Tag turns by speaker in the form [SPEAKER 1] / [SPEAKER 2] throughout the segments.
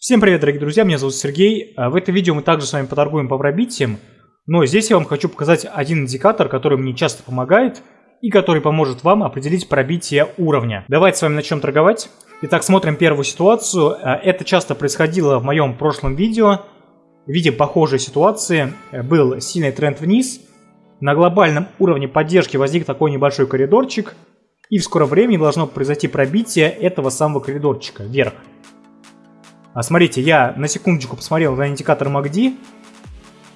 [SPEAKER 1] Всем привет, дорогие друзья, меня зовут Сергей. А, в этом видео мы также с вами поторгуем по пробитиям, но здесь я вам хочу показать один индикатор, который мне часто помогает и который поможет вам определить пробитие уровня. Давайте с вами начнем торговать. Итак, смотрим первую ситуацию. А, это часто происходило в моем прошлом видео. Видим похожие ситуации. Был сильный тренд вниз. На глобальном уровне поддержки возник такой небольшой коридорчик. И в скором времени должно произойти пробитие этого самого коридорчика вверх. А смотрите, я на секундочку посмотрел на индикатор MACD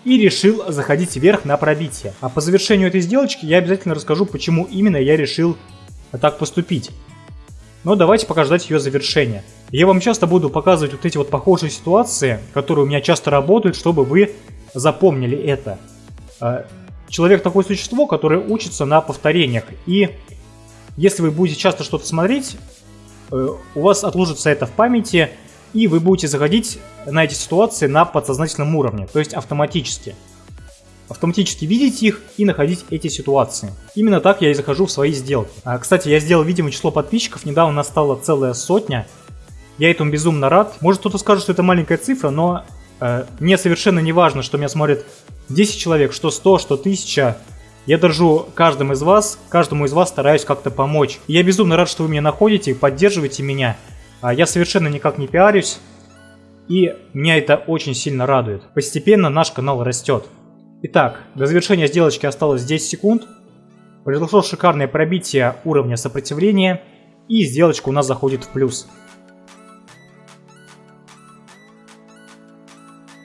[SPEAKER 1] и решил заходить вверх на пробитие. А по завершению этой сделочки я обязательно расскажу, почему именно я решил так поступить. Но давайте пока ждать ее завершения. Я вам часто буду показывать вот эти вот похожие ситуации, которые у меня часто работают, чтобы вы запомнили это. А, человек такое существо, которое учится на повторениях. И если вы будете часто что-то смотреть, э, у вас отложится это в памяти, и вы будете заходить на эти ситуации на подсознательном уровне, то есть автоматически. Автоматически видеть их и находить эти ситуации. Именно так я и захожу в свои сделки. А, кстати, я сделал видимое число подписчиков, недавно настала целая сотня. Я этому безумно рад. Может кто-то скажет, что это маленькая цифра, но э, мне совершенно не важно, что меня смотрит 10 человек, что 100, что 1000. Я держу каждым из вас, каждому из вас стараюсь как-то помочь. И я безумно рад, что вы меня находите и поддерживаете меня. А я совершенно никак не пиарюсь, и меня это очень сильно радует. Постепенно наш канал растет. Итак, до завершения сделочки осталось 10 секунд. Произошло шикарное пробитие уровня сопротивления, и сделочка у нас заходит в плюс.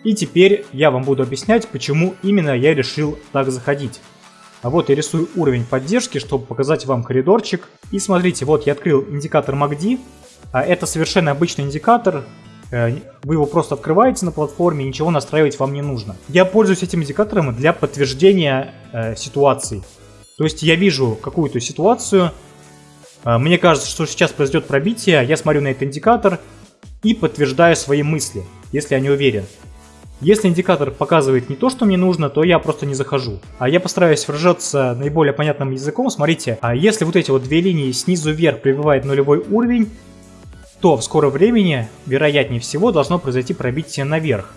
[SPEAKER 1] И теперь я вам буду объяснять, почему именно я решил так заходить. А вот я рисую уровень поддержки, чтобы показать вам коридорчик. И смотрите, вот я открыл индикатор MACD, это совершенно обычный индикатор, э, вы его просто открываете на платформе, ничего настраивать вам не нужно. Я пользуюсь этим индикатором для подтверждения э, ситуации. То есть я вижу какую-то ситуацию, э, мне кажется, что сейчас произойдет пробитие, я смотрю на этот индикатор и подтверждаю свои мысли, если я не уверен. Если индикатор показывает не то, что мне нужно, то я просто не захожу. А я постараюсь выражаться наиболее понятным языком. Смотрите, а если вот эти вот две линии снизу вверх прибывает нулевой уровень, то в скором времени, вероятнее всего, должно произойти пробитие наверх.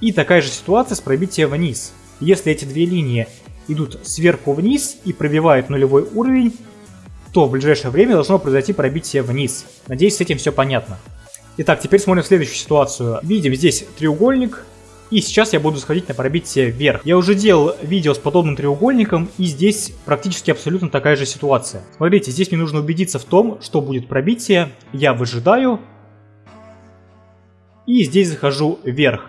[SPEAKER 1] И такая же ситуация с пробитием вниз. Если эти две линии идут сверху вниз и пробивают нулевой уровень, то в ближайшее время должно произойти пробитие вниз. Надеюсь, с этим все понятно. Итак, теперь смотрим следующую ситуацию. Видим здесь треугольник, и сейчас я буду сходить на пробитие вверх. Я уже делал видео с подобным треугольником, и здесь практически абсолютно такая же ситуация. Смотрите, здесь мне нужно убедиться в том, что будет пробитие. Я выжидаю. И здесь захожу вверх.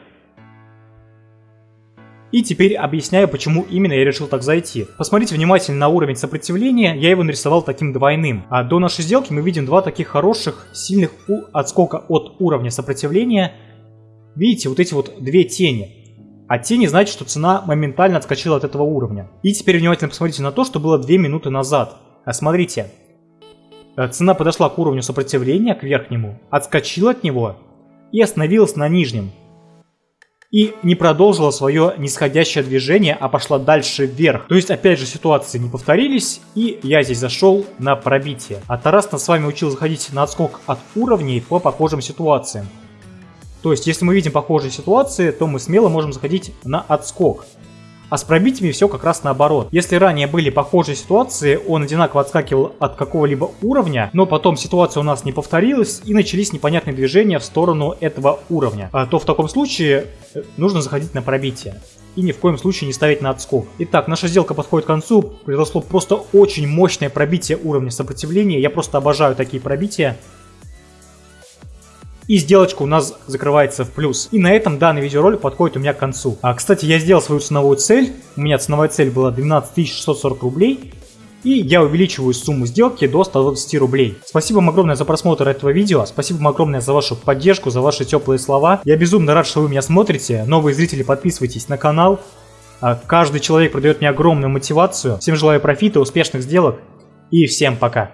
[SPEAKER 1] И теперь объясняю, почему именно я решил так зайти. Посмотрите внимательно на уровень сопротивления, я его нарисовал таким двойным. А до нашей сделки мы видим два таких хороших, сильных отскока от уровня сопротивления Видите, вот эти вот две тени. А тени значит, что цена моментально отскочила от этого уровня. И теперь внимательно посмотрите на то, что было 2 минуты назад. А смотрите, э, цена подошла к уровню сопротивления, к верхнему, отскочила от него и остановилась на нижнем. И не продолжила свое нисходящее движение, а пошла дальше вверх. То есть, опять же, ситуации не повторились, и я здесь зашел на пробитие. А Тарас нас с вами учил заходить на отскок от уровней по похожим ситуациям. То есть, если мы видим похожие ситуации, то мы смело можем заходить на отскок. А с пробитиями все как раз наоборот. Если ранее были похожие ситуации, он одинаково отскакивал от какого-либо уровня, но потом ситуация у нас не повторилась и начались непонятные движения в сторону этого уровня, а то в таком случае э, нужно заходить на пробитие и ни в коем случае не ставить на отскок. Итак, наша сделка подходит к концу, произошло просто очень мощное пробитие уровня сопротивления, я просто обожаю такие пробития. И сделочка у нас закрывается в плюс. И на этом данный видеоролик подходит у меня к концу. А, кстати, я сделал свою ценовую цель. У меня ценовая цель была 12 640 рублей. И я увеличиваю сумму сделки до 120 рублей. Спасибо вам огромное за просмотр этого видео. Спасибо вам огромное за вашу поддержку, за ваши теплые слова. Я безумно рад, что вы меня смотрите. Новые зрители, подписывайтесь на канал. А, каждый человек придает мне огромную мотивацию. Всем желаю профита, успешных сделок и всем пока.